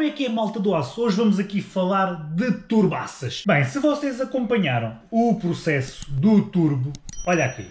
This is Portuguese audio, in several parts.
como é que é malta do aço? Hoje vamos aqui falar de turbaças. Bem, se vocês acompanharam o processo do turbo, olha aqui,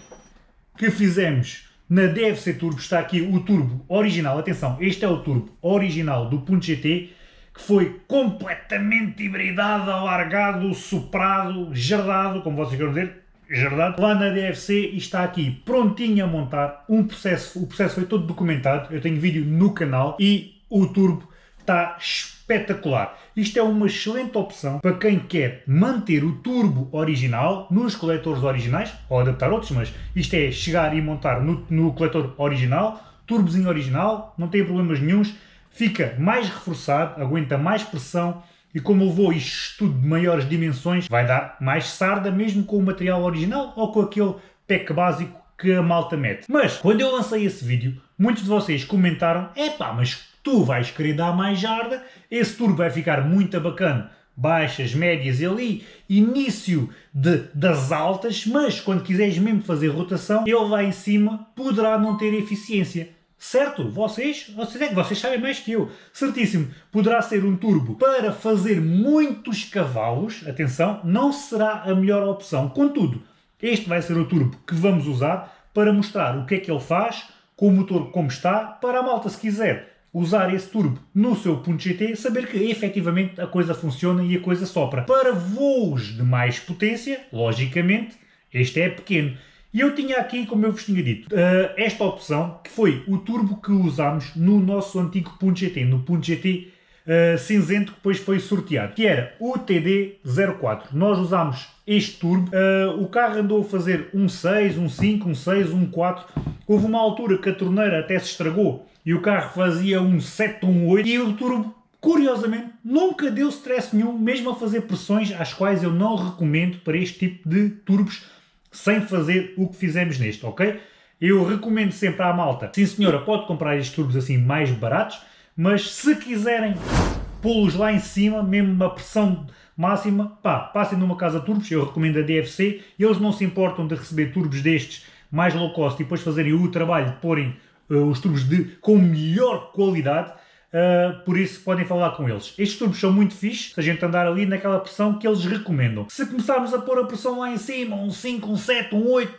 que fizemos na DFC Turbo, está aqui o turbo original, atenção, este é o turbo original do Punto GT, que foi completamente hibridado, alargado, soprado, jardado, como vocês querem dizer, jardado. Lá na DFC está aqui prontinho a montar um processo, o processo foi todo documentado, eu tenho vídeo no canal e o turbo está espetacular. Isto é uma excelente opção para quem quer manter o turbo original nos coletores originais, ou adaptar outros, mas isto é chegar e montar no, no coletor original, turbozinho original, não tem problemas nenhums, fica mais reforçado, aguenta mais pressão e como levou isto tudo de maiores dimensões, vai dar mais sarda mesmo com o material original ou com aquele pack básico que a malta mete. Mas, quando eu lancei esse vídeo, muitos de vocês comentaram Epá, mas tu vais querer dar mais jarda, esse turbo vai ficar muito bacana, baixas, médias e ali, início de, das altas, mas quando quiseres mesmo fazer rotação, ele lá em cima poderá não ter eficiência. Certo? Vocês, vocês, é que vocês sabem mais que eu. Certíssimo. Poderá ser um turbo para fazer muitos cavalos. Atenção, não será a melhor opção. Contudo, este vai ser o turbo que vamos usar para mostrar o que é que ele faz, com o motor como está, para a malta, se quiser usar esse turbo no seu ponto GT, saber que efetivamente a coisa funciona e a coisa sopra. Para voos de mais potência, logicamente, este é pequeno. E eu tinha aqui, como eu vos tinha dito, uh, esta opção, que foi o turbo que usámos no nosso antigo ponto GT, no ponto GT uh, cinzento que depois foi sorteado, que era o TD04. Nós usámos este turbo, uh, o carro andou a fazer um 6, um 5, um 6, um 4, houve uma altura que a torneira até se estragou e o carro fazia um 7, um 8 e o turbo Curiosamente, nunca deu stress nenhum, mesmo a fazer pressões às quais eu não recomendo para este tipo de turbos sem fazer o que fizemos neste, ok? Eu recomendo sempre à malta, sim senhora, pode comprar estes turbos assim mais baratos, mas se quiserem pô-los lá em cima, mesmo uma pressão máxima, pá, passem numa casa turbos, eu recomendo a DFC, eles não se importam de receber turbos destes mais low cost e depois fazerem o trabalho de porem uh, os turbos de, com melhor qualidade, Uh, por isso podem falar com eles. Estes turbos são muito fixos, se a gente andar ali naquela pressão que eles recomendam. Se começarmos a pôr a pressão lá em cima, um 5, um 7, um 8,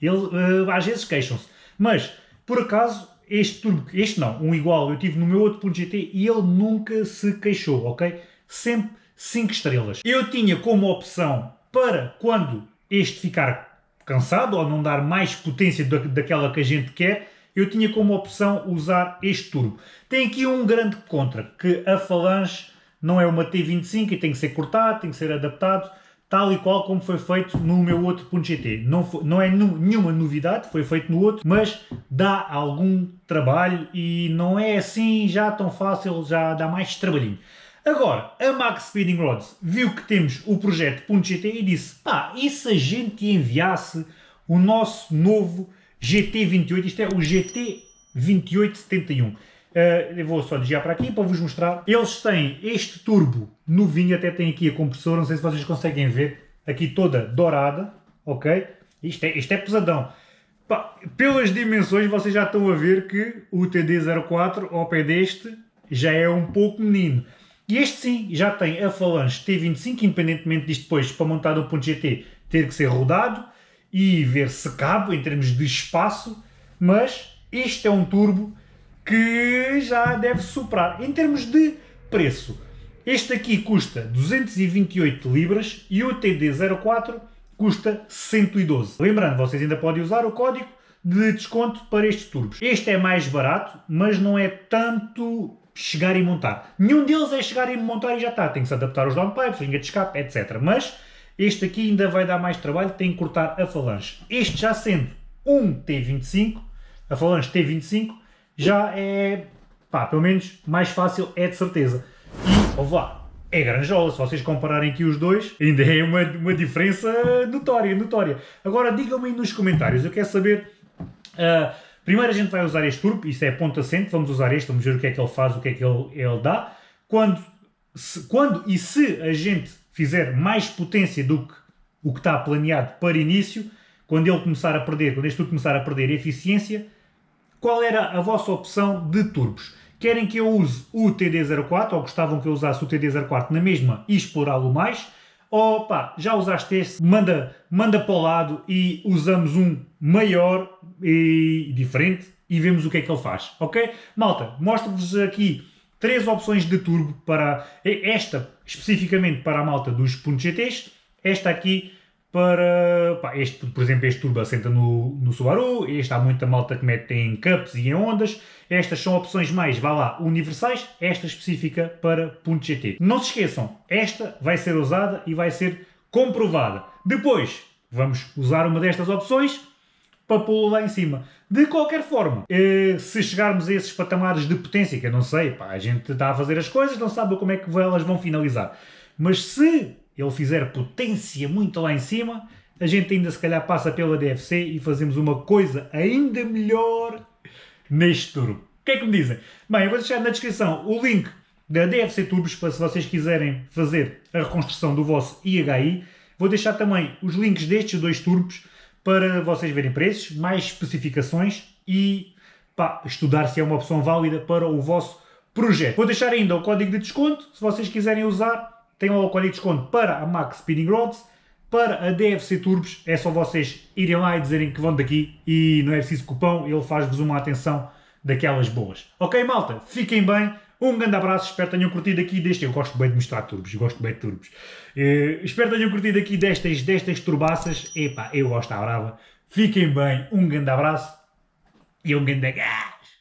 eles uh, às vezes queixam-se. Mas, por acaso, este turbo, este não, um igual, eu tive no meu outro GT e ele nunca se queixou, ok? Sempre 5 estrelas. Eu tinha como opção para quando este ficar cansado ou não dar mais potência daquela que a gente quer, eu tinha como opção usar este turbo. Tem aqui um grande contra, que a falange não é uma T25 e tem que ser cortado, tem que ser adaptado, tal e qual como foi feito no meu outro GT. Não, foi, não é nenhuma novidade, foi feito no outro, mas dá algum trabalho e não é assim já tão fácil, já dá mais trabalhinho. Agora, a Max Speeding Rods viu que temos o projeto .gt e disse, pá, e se a gente enviasse o nosso novo GT28, isto é o GT2871. Uh, eu vou só desviar para aqui para vos mostrar. Eles têm este turbo novinho, até tem aqui a compressora, não sei se vocês conseguem ver, aqui toda dourada, ok? Isto é, isto é pesadão. Pá, pelas dimensões vocês já estão a ver que o TD04 ao pé deste já é um pouco menino. E este sim, já tem a falange T25, independentemente disto depois, para montar o ponto GT, ter que ser rodado, e ver se cabe em termos de espaço, mas este é um turbo que já deve superar. Em termos de preço, este aqui custa 228 libras e o TD04 custa 112. Lembrando, vocês ainda podem usar o código de desconto para estes turbos. Este é mais barato, mas não é tanto chegar e montar. Nenhum deles é chegar e montar e já está. Tem que se adaptar aos downpipes, linha de escape, etc. Mas este aqui ainda vai dar mais trabalho, tem que cortar a falange. Este já sendo um T25, a falange T25, já é, pá, pelo menos mais fácil é de certeza. E, ouve lá, é granjola, se vocês compararem aqui os dois, ainda é uma, uma diferença notória, notória. Agora digam-me nos comentários, eu quero saber... Uh, primeiro a gente vai usar este turbo, isso é ponto assente, vamos usar este, vamos ver o que é que ele faz, o que é que ele, ele dá. Quando, se, quando e se a gente fizer mais potência do que o que está planeado para início, quando ele começar a perder, quando este tudo começar a perder eficiência, qual era a vossa opção de turbos? querem que eu use o TD04, ou gostavam que eu usasse o TD04 na mesma e explorá-lo mais, ou pá, já usaste este, manda, manda para o lado e usamos um maior e diferente e vemos o que é que ele faz, ok? Malta, mostro-vos aqui três opções de turbo para esta especificamente para a malta dos .GTs, esta aqui para, pá, este, por exemplo, este turbo assenta no, no Subaru, este há muita malta que mete em cups e em ondas, estas são opções mais, vá lá, universais, esta específica para .gt. Não se esqueçam, esta vai ser usada e vai ser comprovada. Depois, vamos usar uma destas opções para pô-lo lá em cima. De qualquer forma, eh, se chegarmos a esses patamares de potência, que eu não sei, pá, a gente está a fazer as coisas, não sabe como é que elas vão finalizar. Mas se ele fizer potência muito lá em cima, a gente ainda se calhar passa pela DFC e fazemos uma coisa ainda melhor neste turbo. O que é que me dizem? Bem, eu vou deixar na descrição o link da DFC Turbos para se vocês quiserem fazer a reconstrução do vosso IHI. Vou deixar também os links destes dois turbos para vocês verem preços, mais especificações e pá, estudar se é uma opção válida para o vosso projeto. Vou deixar ainda o código de desconto, se vocês quiserem usar, tem o código de desconto para a Max Speeding Rods, para a DFC Turbos, é só vocês irem lá e dizerem que vão daqui e não é preciso cupão, ele faz-vos uma atenção daquelas boas. Ok, malta? Fiquem bem. Um grande abraço, espero que tenham curtido aqui deste. Eu gosto bem de mostrar turbos, gosto bem de turbos. Uh, espero que tenham curtido aqui destas, destas turbaças. Epá, eu gosto da brava. Fiquem bem, um grande abraço e um grande.